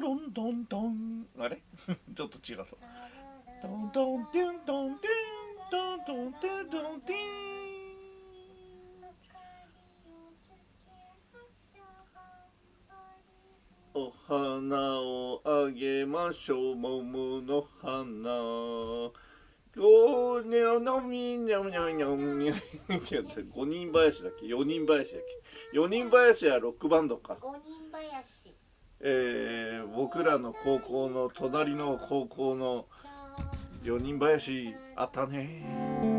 ロントントン。あれ？ちょっと違う。ぞトントンテントンテン。トントンテントンテュンお花をあげましょう桃の花。ごにょのみにょにょにょにょ5人林だっけ4人林だっけ4人林はロックバンドか五人林えー、僕らの高校の隣の高校の4人林あったね。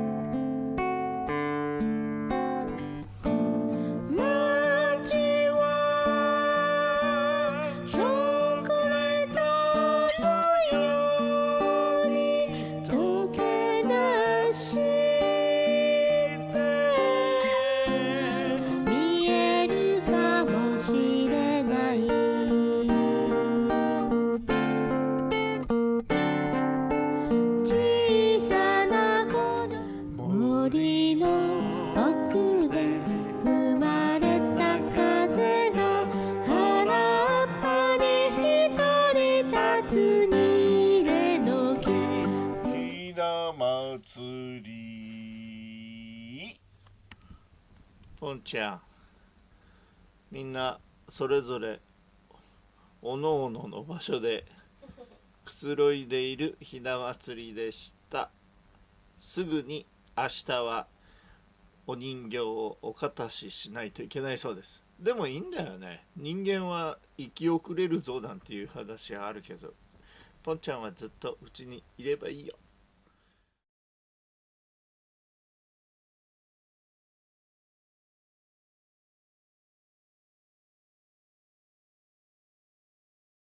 ポンちゃんみんなそれぞれおのおのの場所でくつろいでいるひな祭りでした。すぐに明日はお人形をおかたししないといけないそうです。でもいいんだよね。人間は生き遅れるぞなんていう話はあるけどポンちゃんはずっとうちにいればいいよ。